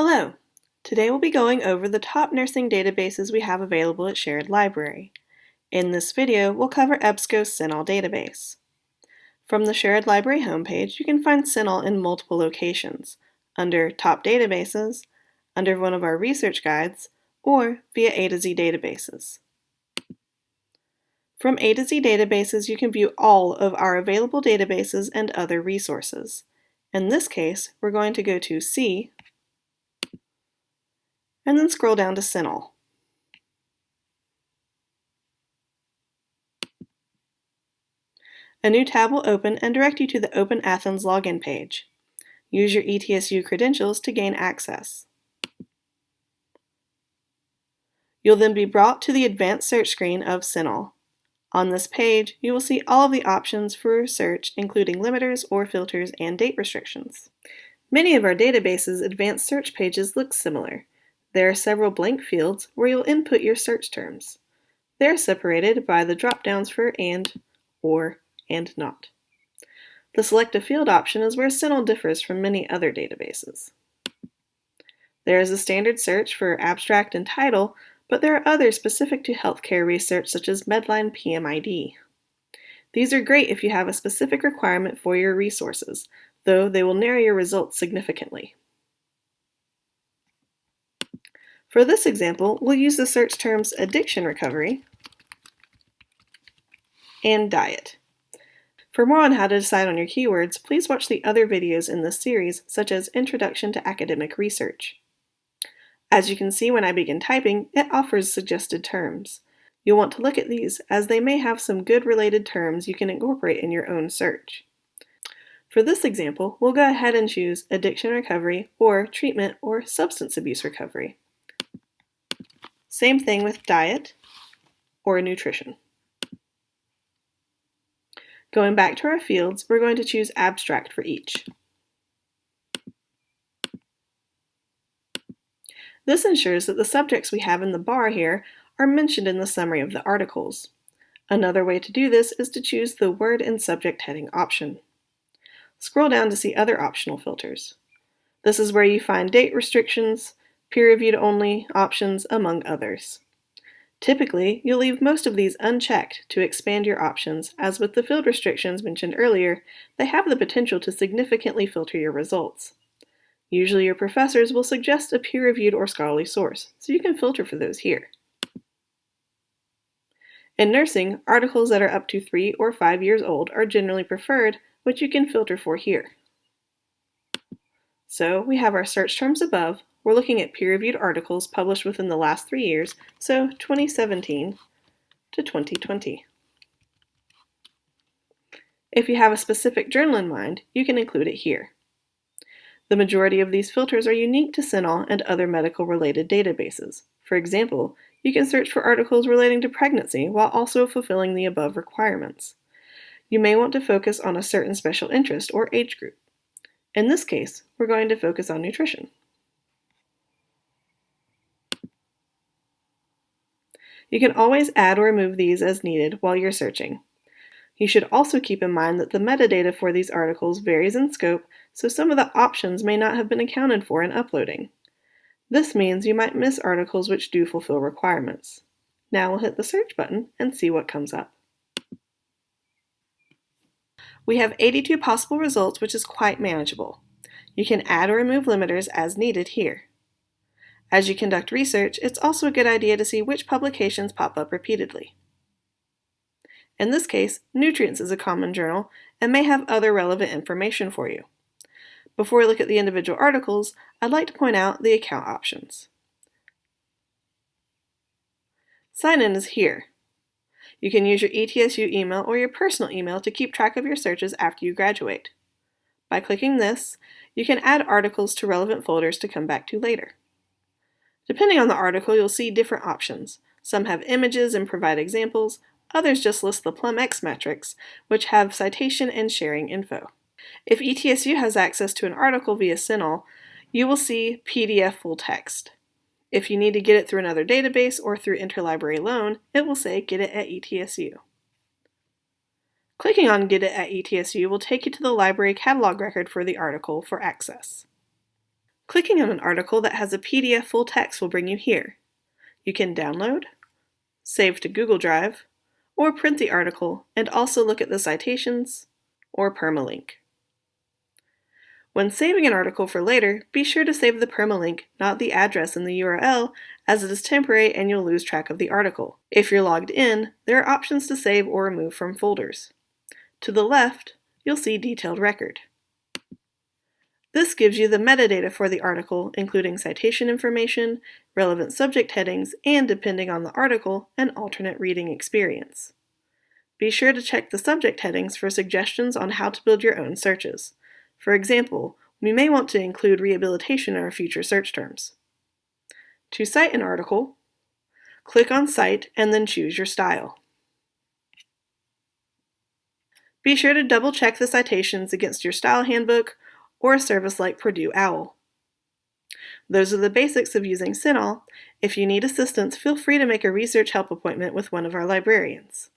Hello! Today we'll be going over the top nursing databases we have available at Sherrod Library. In this video, we'll cover EBSCO's CINAHL database. From the Sherrod Library homepage, you can find CINAHL in multiple locations, under Top Databases, under one of our research guides, or via A to Z databases. From A to Z databases, you can view all of our available databases and other resources. In this case, we're going to go to C and then scroll down to CINAHL. A new tab will open and direct you to the Open Athens login page. Use your ETSU credentials to gain access. You'll then be brought to the advanced search screen of CINAHL. On this page, you will see all of the options for search, including limiters or filters and date restrictions. Many of our databases' advanced search pages look similar. There are several blank fields where you'll input your search terms. They're separated by the drop-downs for AND, OR, and NOT. The Select a Field option is where CINAHL differs from many other databases. There is a standard search for abstract and title, but there are others specific to healthcare research such as Medline PMID. These are great if you have a specific requirement for your resources, though they will narrow your results significantly. For this example, we'll use the search terms addiction recovery and diet. For more on how to decide on your keywords, please watch the other videos in this series, such as Introduction to Academic Research. As you can see when I begin typing, it offers suggested terms. You'll want to look at these, as they may have some good related terms you can incorporate in your own search. For this example, we'll go ahead and choose addiction recovery or treatment or substance abuse recovery. Same thing with diet or nutrition. Going back to our fields, we're going to choose abstract for each. This ensures that the subjects we have in the bar here are mentioned in the summary of the articles. Another way to do this is to choose the Word and Subject heading option. Scroll down to see other optional filters. This is where you find date restrictions, peer-reviewed only options, among others. Typically, you'll leave most of these unchecked to expand your options, as with the field restrictions mentioned earlier, they have the potential to significantly filter your results. Usually your professors will suggest a peer-reviewed or scholarly source, so you can filter for those here. In nursing, articles that are up to three or five years old are generally preferred, which you can filter for here. So we have our search terms above. We're looking at peer-reviewed articles published within the last three years, so 2017 to 2020. If you have a specific journal in mind, you can include it here. The majority of these filters are unique to CINAHL and other medical-related databases. For example, you can search for articles relating to pregnancy while also fulfilling the above requirements. You may want to focus on a certain special interest or age group. In this case, we're going to focus on nutrition. You can always add or remove these as needed while you're searching. You should also keep in mind that the metadata for these articles varies in scope, so some of the options may not have been accounted for in uploading. This means you might miss articles which do fulfill requirements. Now we'll hit the search button and see what comes up. We have 82 possible results, which is quite manageable. You can add or remove limiters as needed here. As you conduct research, it's also a good idea to see which publications pop up repeatedly. In this case, Nutrients is a common journal and may have other relevant information for you. Before we look at the individual articles, I'd like to point out the account options. Sign in is here. You can use your ETSU email or your personal email to keep track of your searches after you graduate. By clicking this, you can add articles to relevant folders to come back to later. Depending on the article, you'll see different options. Some have images and provide examples, Others just list the PlumX metrics, which have citation and sharing info. If ETSU has access to an article via CINAHL, you will see PDF full text. If you need to get it through another database or through interlibrary loan, it will say Get it at ETSU. Clicking on Get it at ETSU will take you to the library catalog record for the article for access. Clicking on an article that has a PDF full text will bring you here. You can download, save to Google Drive, or print the article and also look at the citations or permalink. When saving an article for later, be sure to save the permalink, not the address in the URL, as it is temporary and you'll lose track of the article. If you're logged in, there are options to save or remove from folders. To the left, you'll see Detailed Record. This gives you the metadata for the article, including citation information, relevant subject headings, and depending on the article, an alternate reading experience. Be sure to check the subject headings for suggestions on how to build your own searches. For example, we may want to include rehabilitation in our future search terms. To cite an article, click on Cite and then choose your style. Be sure to double check the citations against your style handbook or a service like Purdue OWL. Those are the basics of using CINAHL. If you need assistance, feel free to make a research help appointment with one of our librarians.